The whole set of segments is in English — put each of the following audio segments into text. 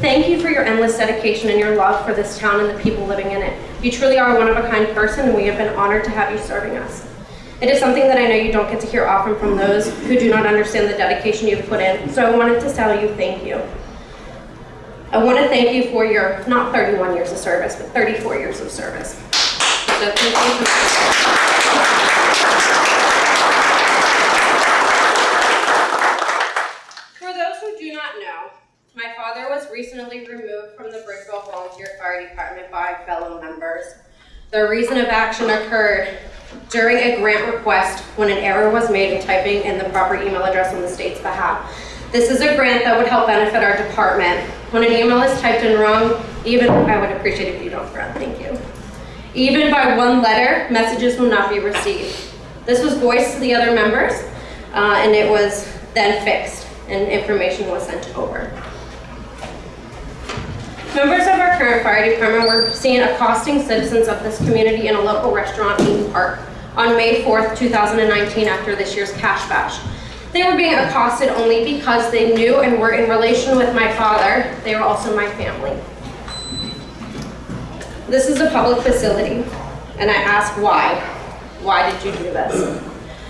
Thank you for your endless dedication and your love for this town and the people living in it. You truly are a one-of-a-kind person, and we have been honored to have you serving us. It is something that I know you don't get to hear often from those who do not understand the dedication you've put in, so I wanted to tell you thank you. I want to thank you for your, not 31 years of service, but 34 years of service. So thank you for- For those who do not know, my father was recently removed from the Bridgeville Volunteer Fire Department by fellow members. The reason of action occurred during a grant request when an error was made in typing in the proper email address on the state's behalf. This is a grant that would help benefit our department. When an email is typed in wrong, even, I would appreciate if you don't fret, thank you. Even by one letter, messages will not be received. This was voiced to the other members, uh, and it was then fixed, and information was sent over. Members of our current fire department were seen accosting citizens of this community in a local restaurant, Eden Park, on May 4th, 2019, after this year's Cash Bash. They were being accosted only because they knew and were in relation with my father. They were also my family. This is a public facility, and I ask why? Why did you do this?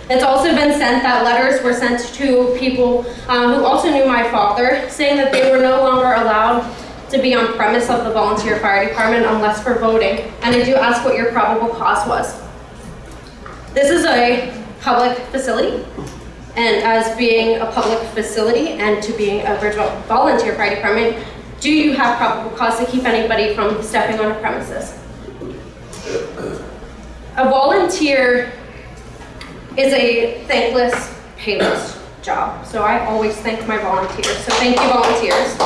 It's also been sent that letters were sent to people uh, who also knew my father, saying that they were no longer allowed to be on premise of the volunteer fire department unless for voting. And I do ask what your probable cause was. This is a public facility, and as being a public facility and to being a Bridgeville volunteer fire department, do you have probable cause to keep anybody from stepping on a premises? A volunteer is a thankless, payless job. So I always thank my volunteers. So thank you, volunteers.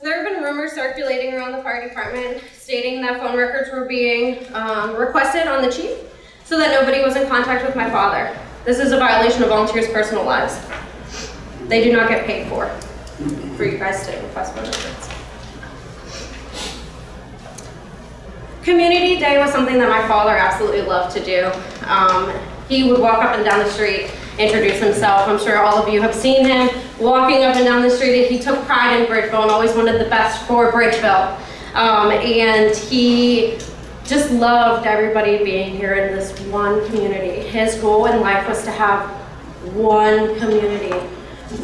There have been rumors circulating around the fire department stating that phone records were being um, requested on the chief so that nobody was in contact with my father. This is a violation of volunteers' personal lives. They do not get paid for, for you guys to request phone records. Community Day was something that my father absolutely loved to do. Um, he would walk up and down the street, introduce himself. I'm sure all of you have seen him walking up and down the street. He took pride in Bridgeville and always wanted the best for Bridgeville. Um, and he just loved everybody being here in this one community. His goal in life was to have one community,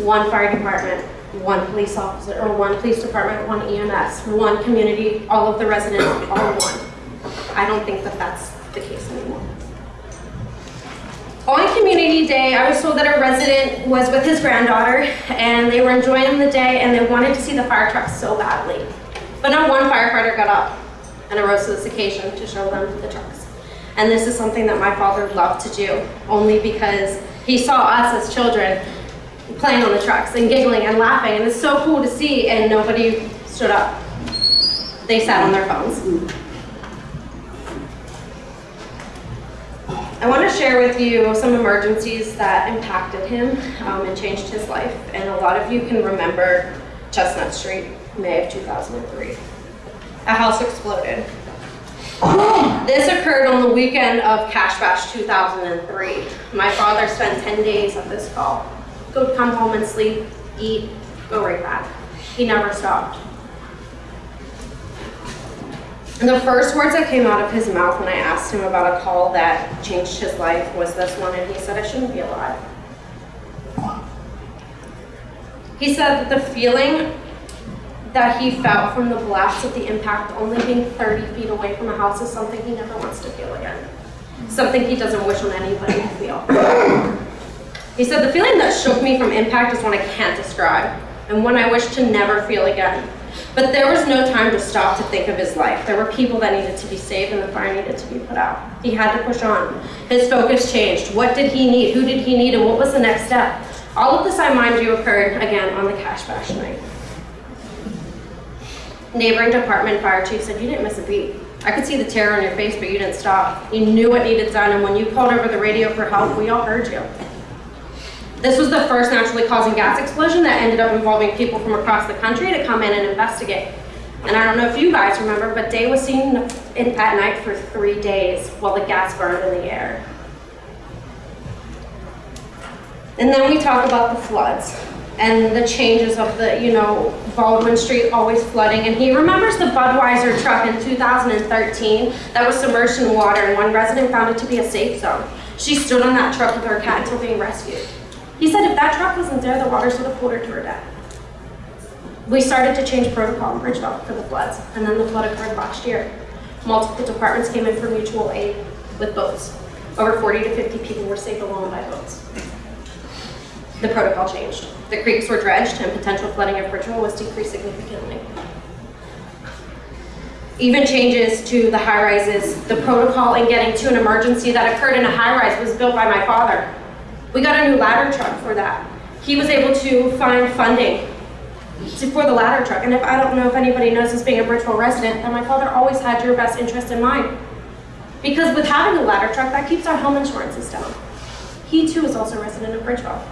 one fire department, one police officer, or one police department, one EMS, one community, all of the residents, all one. I don't think that that's the case anymore. On Community Day, I was told that a resident was with his granddaughter and they were enjoying the day and they wanted to see the fire trucks so badly. But not one firefighter got up and arose to this occasion to show them the trucks. And this is something that my father loved to do, only because he saw us as children playing on the trucks and giggling and laughing, and it's so cool to see, and nobody stood up. They sat on their phones. I want to share with you some emergencies that impacted him um, and changed his life, and a lot of you can remember Chestnut Street, May of 2003. A house exploded. This occurred on the weekend of Cash Bash 2003. My father spent 10 days at this call. Go come home and sleep, eat, go right back. He never stopped. The first words that came out of his mouth when I asked him about a call that changed his life was this one, and he said, I shouldn't be alive. He said that the feeling that he felt from the blast of the impact only being 30 feet away from a house is something he never wants to feel again. Something he doesn't wish on anybody to feel. He said, the feeling that shook me from impact is one I can't describe, and one I wish to never feel again. But there was no time to stop to think of his life. There were people that needed to be saved and the fire needed to be put out. He had to push on. His focus changed. What did he need? Who did he need? And what was the next step? All of this, I mind you, occurred again on the Cash Bash night. Neighboring department fire chief said, you didn't miss a beat. I could see the terror on your face, but you didn't stop. You knew what needed done, and when you called over the radio for help, we all heard you. This was the first naturally causing gas explosion that ended up involving people from across the country to come in and investigate. And I don't know if you guys remember, but Day was seen in, at night for three days while the gas burned in the air. And then we talk about the floods and the changes of the, you know, Baldwin Street always flooding. And he remembers the Budweiser truck in 2013 that was submerged in water and one resident found it to be a safe zone. She stood on that truck with her cat until being rescued. He said if that truck wasn't there, the waters would have pulled her to her death. We started to change protocol in Bridgeville for the floods, and then the flood occurred last year. Multiple departments came in for mutual aid with boats. Over 40 to 50 people were saved alone by boats. The protocol changed. The creeks were dredged and potential flooding of Bridgeville was decreased significantly. Even changes to the high rises, the protocol in getting to an emergency that occurred in a high rise was built by my father. We got a new ladder truck for that. He was able to find funding to, for the ladder truck. And if I don't know if anybody knows this being a Bridgeville resident, that my father always had your best interest in mind. Because with having a ladder truck, that keeps our home insurances down. He too is also a resident of Bridgeville.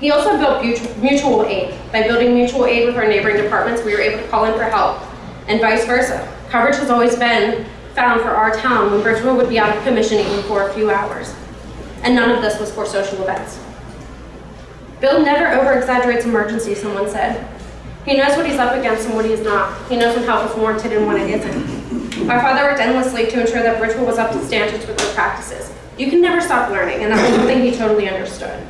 He also built mutual- mutual aid. By building mutual aid with our neighboring departments, we were able to call in for help, and vice versa. Coverage has always been found for our town when Bridgeville would be out of commission even for a few hours. And none of this was for social events. Bill never over-exaggerates emergencies, someone said. He knows what he's up against and what he's not. He knows when help is warranted and when it isn't. My father worked endlessly to ensure that Bridgeville was up to standards with their practices. You can never stop learning, and that was something he totally understood.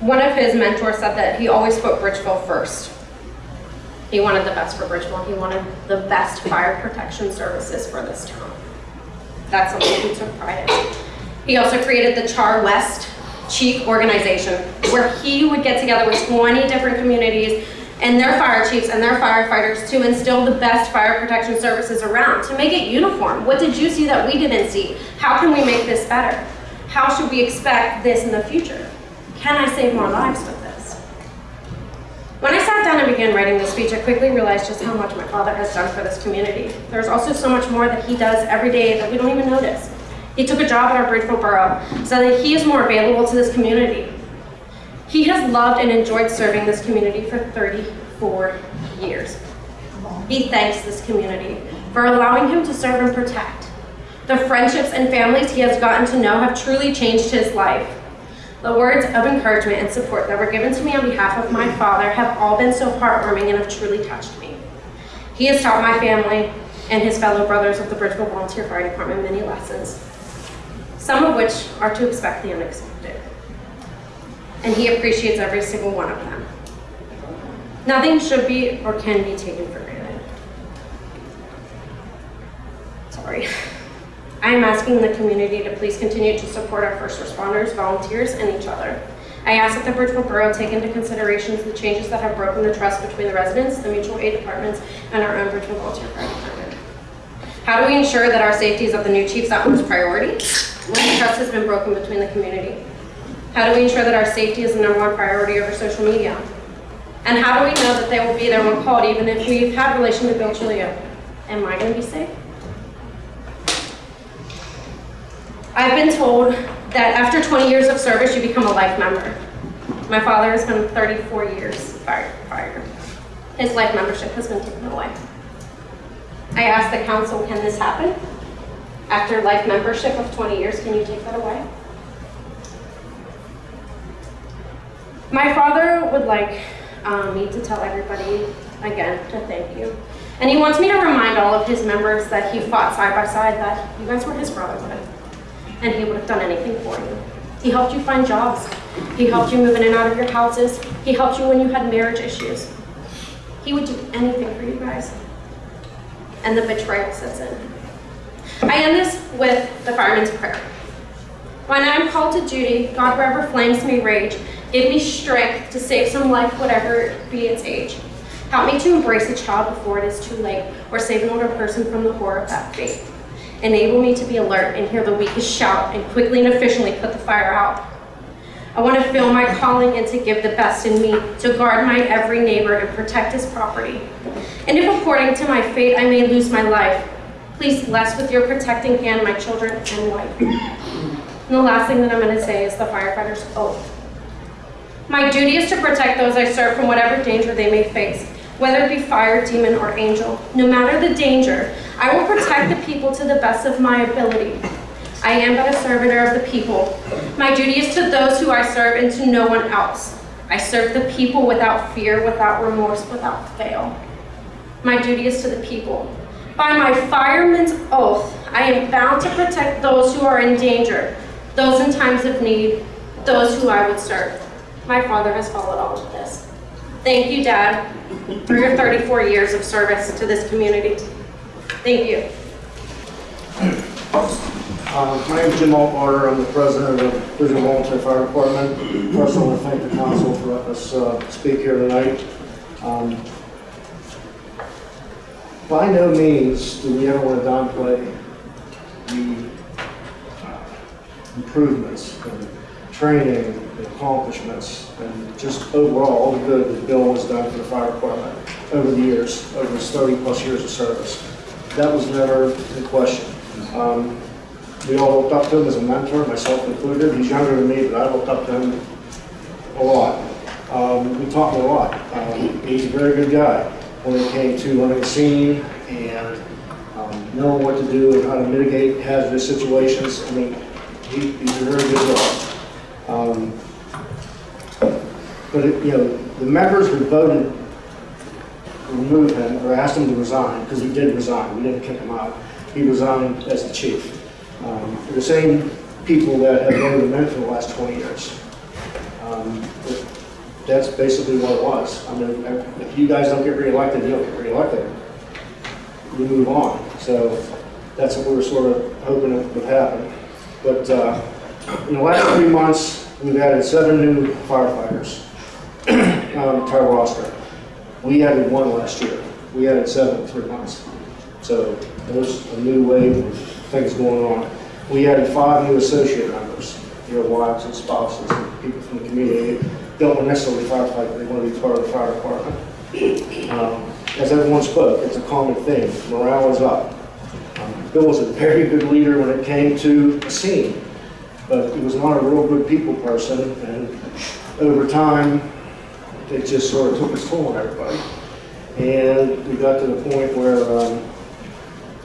One of his mentors said that he always put Bridgeville first. He wanted the best for Bridgeville. He wanted the best fire protection services for this town. That's something he took pride in. He also created the Char West Chief Organization, where he would get together with 20 different communities and their fire chiefs and their firefighters to instill the best fire protection services around, to make it uniform. What did you see that we didn't see? How can we make this better? How should we expect this in the future? Can I save more lives with this? When I sat down and began writing this speech, I quickly realized just how much my father has done for this community. There's also so much more that he does every day that we don't even notice. He took a job at our Bridgeville Borough so that he is more available to this community. He has loved and enjoyed serving this community for 34 years. He thanks this community for allowing him to serve and protect. The friendships and families he has gotten to know have truly changed his life. The words of encouragement and support that were given to me on behalf of my father have all been so heartwarming and have truly touched me. He has taught my family and his fellow brothers of the Bridgeville Volunteer Fire Department many lessons, some of which are to expect the unexpected. And he appreciates every single one of them. Nothing should be or can be taken for granted. Sorry. I am asking the community to please continue to support our first responders, volunteers, and each other. I ask that the Bridgeville Borough take into consideration the changes that have broken the trust between the residents, the mutual aid departments, and our own Bridgeville Volunteer Fire Department. How do we ensure that our safety is of the new chief's utmost priority when the trust has been broken between the community? How do we ensure that our safety is the number one priority over social media? And how do we know that they will be there when called, even if we've had relation to Bill Chilio? Am I going to be safe? I've been told that after 20 years of service, you become a life member. My father has been 34 years firefighter. His life membership has been taken away. I asked the council, can this happen? After life membership of 20 years, can you take that away? My father would like um, me to tell everybody again to thank you. And he wants me to remind all of his members that he fought side by side, that you guys were his brotherhood and he would have done anything for you. He helped you find jobs. He helped you move in and out of your houses. He helped you when you had marriage issues. He would do anything for you guys. And the betrayal sets in. I end this with the fireman's prayer. When I am called to duty, God, wherever flames may rage, give me strength to save some life, whatever be its age. Help me to embrace a child before it is too late, or save an older person from the horror of that fate. Enable me to be alert and hear the weakest shout and quickly and efficiently put the fire out. I want to feel my calling and to give the best in me, to guard my every neighbor and protect his property. And if according to my fate I may lose my life, please bless with your protecting hand my children and wife. And the last thing that I'm going to say is the firefighter's oath. My duty is to protect those I serve from whatever danger they may face. Whether it be fire, demon, or angel. No matter the danger, I will protect the people to the best of my ability. I am but a servitor of the people. My duty is to those who I serve and to no one else. I serve the people without fear, without remorse, without fail. My duty is to the people. By my fireman's oath, I am bound to protect those who are in danger, those in times of need, those who I would serve. My father has followed all of this. Thank you, Dad, for your 34 years of service to this community. Thank you. Uh, My name is Jim Altmarter, I'm the president of the Bridgeville Volunteer Fire Department. First, I want to thank the council for letting us uh, speak here tonight. Um, By no means do we ever want to downplay the uh, improvements and training and accomplishments and just overall all the good that Bill has done for the fire department over the years, over his 30-plus years of service. That was never in question. Um, we all looked up to him as a mentor, myself included. He's younger than me, but I looked up to him a lot. Um, we him a lot. Um, he's a very good guy when it came to running a scene and um, knowing what to do and how to mitigate hazardous situations. I mean, he, he's a very good guy. Um, but, it- you know, the members who voted to remove him or asked him to resign, because he did resign, we didn't kick him out. He resigned as the chief. Um, The same people that have voted him in for the last 20 years. Um, That's basically what it was. I mean, if you guys don't get reelected, you don't get reelected. You move on. So that's what we were sort of hoping would happen. But uh, in the last three months, we've added seven new firefighters um, to our roster. We added one last year. We added seven in three months. So there's a new wave of things going on. We added five new associate members, your wives and spouses and people from the community. Don't necessarily firefight, they want to be part of the fire department. Um, As everyone spoke, it's a common thing. Morale is up. Um, Bill was a very good leader when it came to a scene, but he was not a real good people person, and over time, it just sort of took its toll on everybody. And we got to the point where, um,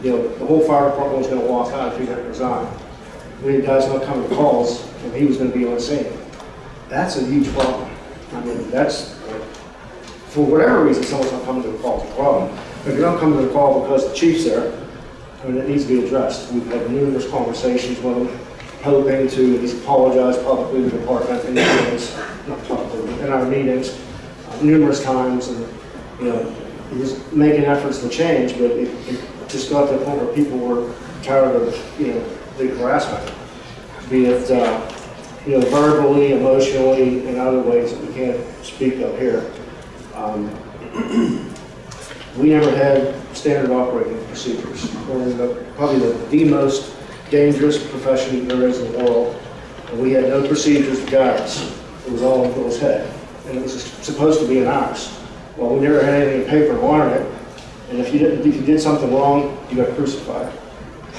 you know, the whole fire department was gonna walk out if he didn't resign. We had guys not coming to calls, and he was gonna be on scene. That's a huge problem. I mean, that's, for whatever reason, someone's not coming to the call, it's a problem. If you're not coming to the call because the chief's there, I mean, it needs to be addressed. We've had numerous conversations with hoping to, and he's apologized publicly to the department in meetings, not publicly, in our meetings, uh, numerous times, and, you know, he was making efforts to change, but it, it just got to the point where people were tired of, you know, the harassment. Be it, uh, you know, verbally, emotionally, and other ways that we can't speak of here. Um, we never had standard operating procedures. We're the- probably the, the most dangerous profession there is in the world. And we had no procedures to guide us. It was all in Bill's head. And it was supposed to be an ours. Well, we never had anything in paper to honor it. And if you didn't, if you did something wrong, you got crucified.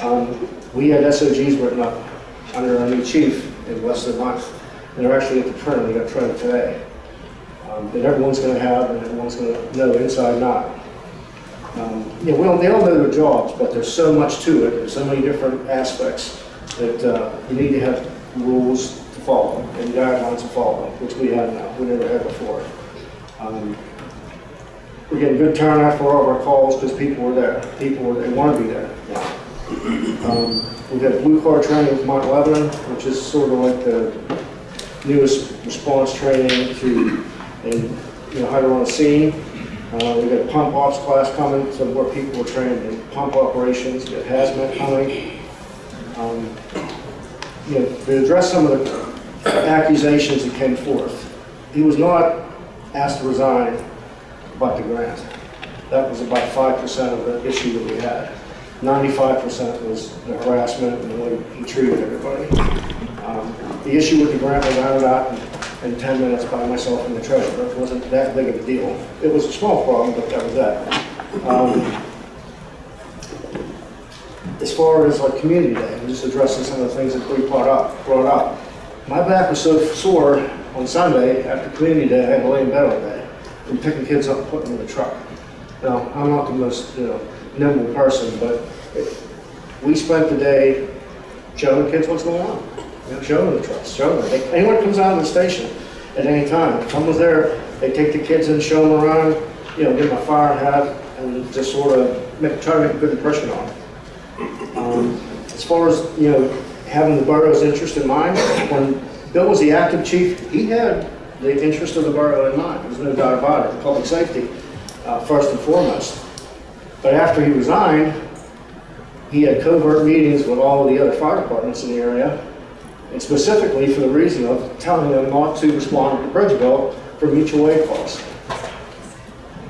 Um, we had SOGs written up under our new chief in less than month. And they're actually at the printer, they got printed today. Um, that everyone's gonna have and everyone's gonna know inside and out. Um, You know, well, they all know their jobs, but there's so much to it, there's so many different aspects that uh, you need to have rules to follow and guidelines to follow, which we have now, we never had before. Um, We're getting good turnout for all of our calls because people were there, people were, they want to be there. Um, We've had Blue Card training with Mount Lebanon, which is sort of like the newest response training to, and, you know, how to run a scene. Uh, we got a pump ops class coming, so more people are trained in pump operations, we got hazmat coming. Um, You know, to address some of the accusations that came forth, he was not asked to resign about the grant. That was about five percent of the issue that we had. Ninety-five percent was the harassment and the way he treated everybody. Um, The issue with the grant was ironed out in 10 minutes by myself and the treasurer. It wasn't that big of a deal. It was a small problem, but that was that. Um, As far as like community day, I'm just addressing some of the things that we brought up, brought up. My back was so sore on Sunday after community day, I had to lay in bed all day. from picking kids up and putting them in the truck. Now, I'm not the most, you know, nimble person, but we spent the day showing kids what's going on. Know, showing the trucks, show them. They- Anyone comes out of the station at any time, if someone's there, they take the kids and show them around, you know, give them a fire hat, and just sort of make, try to make a good impression on them. Um, As far as, you know, having the borough's interest in mind, when Bill was the active chief, he had the interest of the borough in mind, there's no doubt about it, public safety, uh, first and foremost. But after he resigned, he had covert meetings with all of the other fire departments in the area, and specifically for the reason of telling them not to respond to the Bridgeville for mutual aid calls.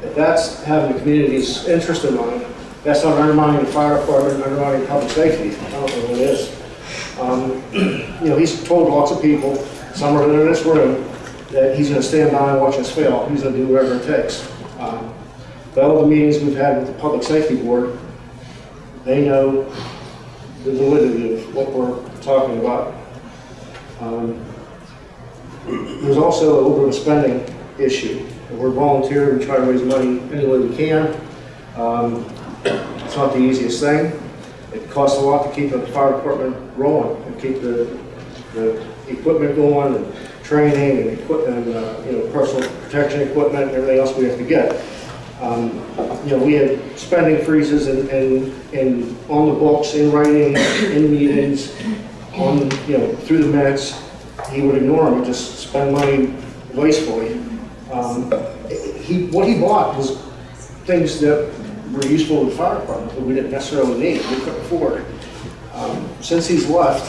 If that's having the community's interest in mind, that's not undermining the fire department, undermining public safety. I don't know what it is. Um, You know, he's told lots of people, some are in this room, that he's gonna stand by and watch us fail. He's gonna do whatever it takes. Um, But all the meetings we've had with the public safety board, they know the validity of what we're talking about. Um, There's also a little bit of a spending issue. We're volunteer, we try to raise money any way we can. Um, It's not the easiest thing. It costs a lot to keep the fire department rolling and keep the, the equipment going and training and equipment, uh, you know, personal protection equipment and everything else we have to get. Um, You know, we had spending freezes and, and, and on the books, in writing, in meetings, on, you know, through the minutes. He would ignore them just spend money wastefully. Um, He, what he bought was things that were useful to the fire department that we didn't necessarily need, we couldn't afford. Um, Since he's left,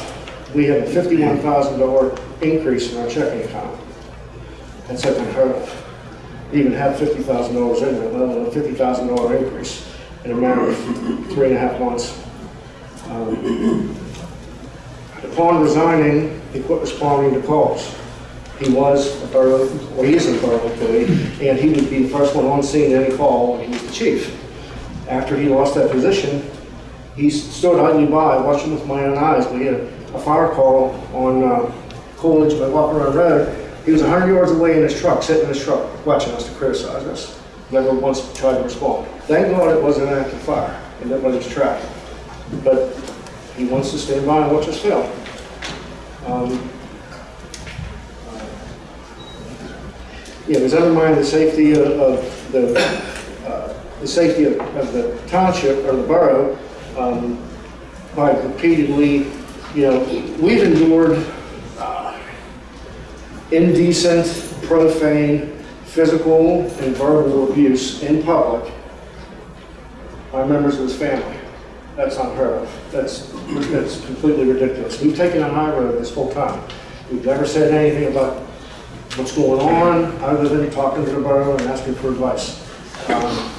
we have a fifty-one thousand dollar increase in our checking account. That's unheard of. Even have fifty thousand dollars in there, let alone a fifty thousand dollar increase in a matter of three and a half months. Um, Upon resigning, he quit responding to calls. He was a borough, or he is a borough employee, and he would be the first one on scene any call when he was the chief. After he lost that position, he stood idly by, watching with my own eyes. We had a fire call on uh, Coolidge, by Run Road. He was 100 yards away in his truck, sitting in his truck, watching us to criticize us. Never once tried to respond. Thank God it wasn't an active fire, and nobody was trapped. But he wants to stand by and watch us fail. Um, Yeah, it was undermining the safety of- of the, uh, the safety of of the township or the borough um, by repeatedly, you know, we've endured uh, indecent, profane, physical, and verbal abuse in public by members of his family. That's unheard of. That's, that's completely ridiculous. We've taken a high road this whole time. We've never said anything about what's going on, other than talking to the borough and asking for advice. Um,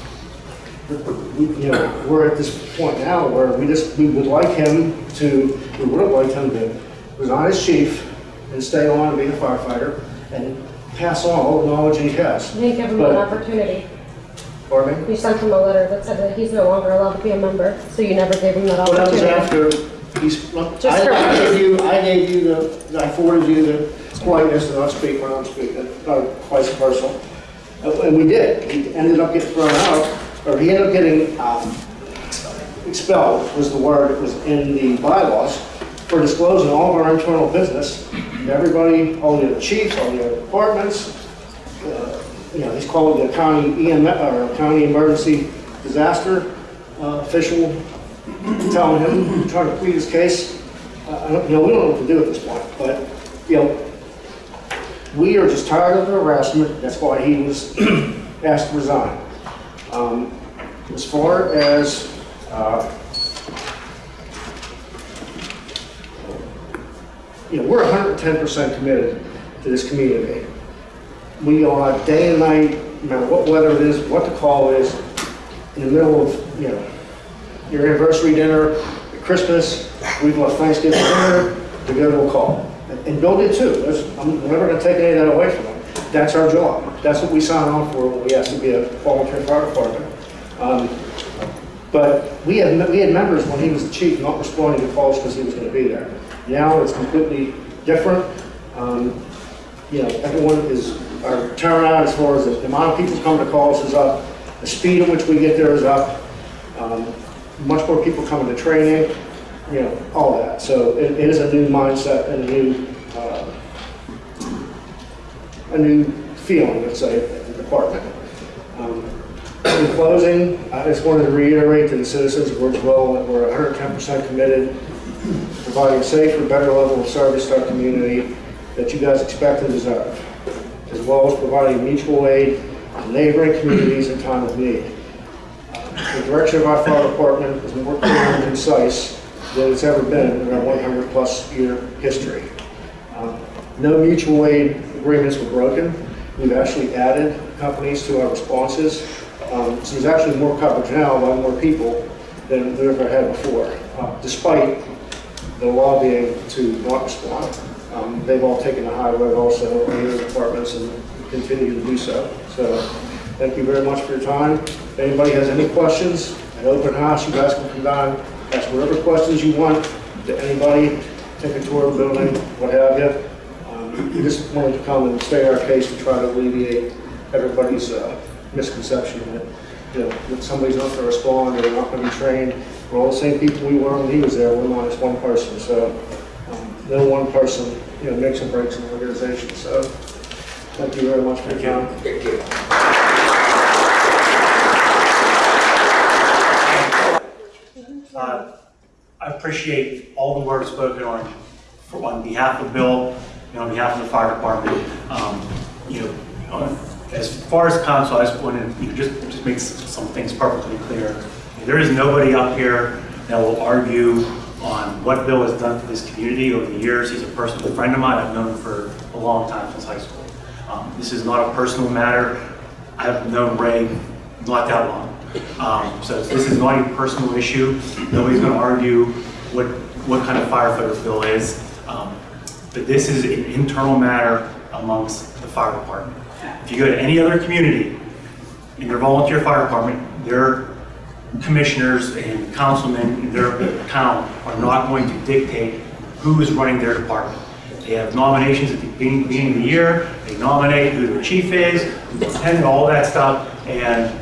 we- You know, we're at this point now where we just, we would like him to, we would have liked him to resign as chief and stay on and be a firefighter and pass on all the knowledge he has. Didn't him But- an opportunity. Pardon me? You sent him a letter that said that he's no longer allowed to be a member, so you never gave him that Well, that was opportunity. after he's, well, Just I I gave you, I gave you the, I forwarded you the politeness to not speak when I'm speaking, uh, vice versa. Uh, And we did. He ended up getting thrown out, or he ended up getting um, expelled, was the word that was in the bylaws, for disclosing all of our internal business. to Everybody, all the other chiefs, all the other departments, uh, you know, he's called the county EM, or county emergency disaster uh, official, telling him, trying to plead his case. Uh, I don't, you know, we don't know what to do at this point, but, you know, we are just tired of the harassment, that's why he was asked to resign. Um, As far as, uh, you know, we're hundred and ten percent committed to this community. We are day and night, no matter what weather it is, what the call is, in the middle of, you know, your anniversary dinner, Christmas, we've left Thanksgiving dinner to go to a call. And Bill did too. That's- I'm never gonna take any of that away from him. That's our job. That's what we sign on for when we ask to be a volunteer fire department. Um, But we had, we had members when he was the chief not responding to calls because he was gonna be there. Now it's completely different. Um, You know, everyone is our turnout as far as the amount of people coming to calls is up, the speed in which we get there is up, um, much more people coming to training, you know, all that. So it it is a new mindset and a new, uh, a new feeling, let's say, at the department. Um, In closing, I just wanted to reiterate to the citizens of Bridgeville that we're 110% committed to providing a safer, better level of service to our community that you guys expect and deserve, as well as providing mutual aid to neighboring communities in time of need. The direction of our fire department is more clear and concise than it's ever been in our 100-plus year history. Um, No mutual aid agreements were broken. We've actually added companies to our responses. Um, So there's actually more coverage now by more people than we've ever had before, uh, despite the lobbying to not respond. Um, They've all taken the high road also in their departments and continue to do so. So thank you very much for your time. If anybody has any questions, an open house, you guys can come down, ask whatever questions you want to anybody, take a tour of the building, what have you. Um, We just wanted to come and state our case and try to alleviate everybody's uh, misconception that, you know, that somebody's not going to respond, or they're not going to be trained. We're all the same people we were when he was there, we're not just one person, so no one person, you know, makes or breaks an organization, so thank you very much for your time. Thank you. Uh, I appreciate all the words spoken on, for- on behalf of Bill and on behalf of the fire department. Um, You know, on- as far as council, I just wanted, you know, just, just make some things perfectly clear. There is nobody up here that will argue on what Bill has done for this community over the years. He's a personal friend of mine. I've known him for a long time, since high school. Um, This is not a personal matter. I've known Ray not that long. Um, So this is not a personal issue. Nobody's going to argue what, what kind of firefighter Bill is. Um, But this is an internal matter amongst the fire department. If you go to any other community in your volunteer fire department, their commissioners and councilmen in their town are not going to dictate who is running their department. They have nominations at the beginning of the year, they nominate who their chief is, and all that stuff, and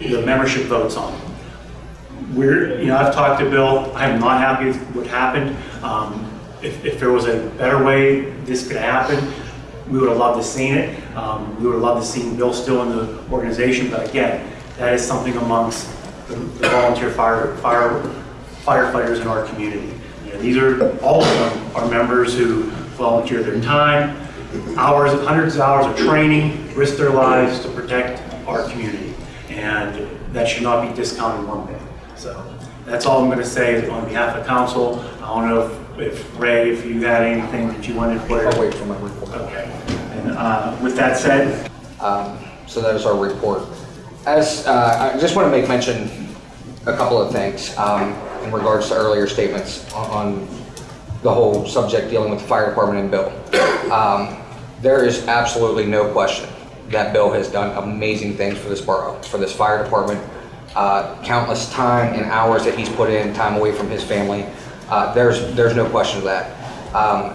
the membership votes on it. We're, you know, I've talked to Bill, I'm not happy with what happened. Um, If, if there was a better way this could happen, we would have loved to seen it. Um, We would have loved to seen Bill still in the organization, but again, that is something amongst the the volunteer fire, fire firefighters in our community. You know, These are, all of them are members who volunteer their time, hours, hundreds of hours of training, risk their lives to protect our community. And that should not be discounted one bit. So that's all I'm going to say on behalf of council. I don't know if- if Ray, if you had anything that you wanted to put. I'll wait for my report. Okay. And uh, with that said, Um, So that is our report. As, uh, I just want to make mention a couple of things um, in regards to earlier statements on- on the whole subject dealing with the fire department and Bill. Um, There is absolutely no question that Bill has done amazing things for this borough, for this fire department. Uh, Countless time and hours that he's put in, time away from his family. Uh, There's, there's no question of that. Um,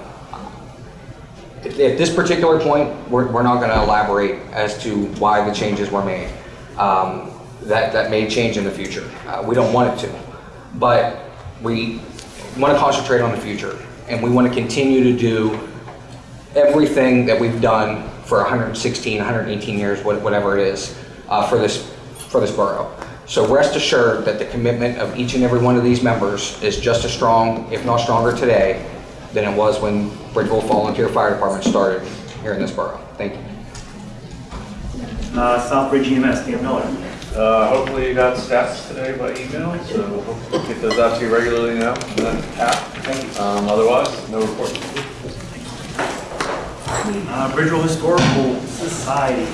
at this particular point, we're, we're not gonna elaborate as to why the changes were made. Um, That, that may change in the future. Uh, We don't want it to. But we wanna concentrate on the future, and we wanna continue to do everything that we've done for 116, 118 years, whatever it is, uh, for this, for this borough. So rest assured that the commitment of each and every one of these members is just as strong, if not stronger today, than it was when Bridgeville Volunteer Fire Department started here in this borough. Thank you. Uh, Southbridge EMS, Dan Miller. Uh, hopefully you got stats today by email, so we'll get those out to you regularly now, and then tap. Um, otherwise, no report. Uh, Bridgeville Historical Society.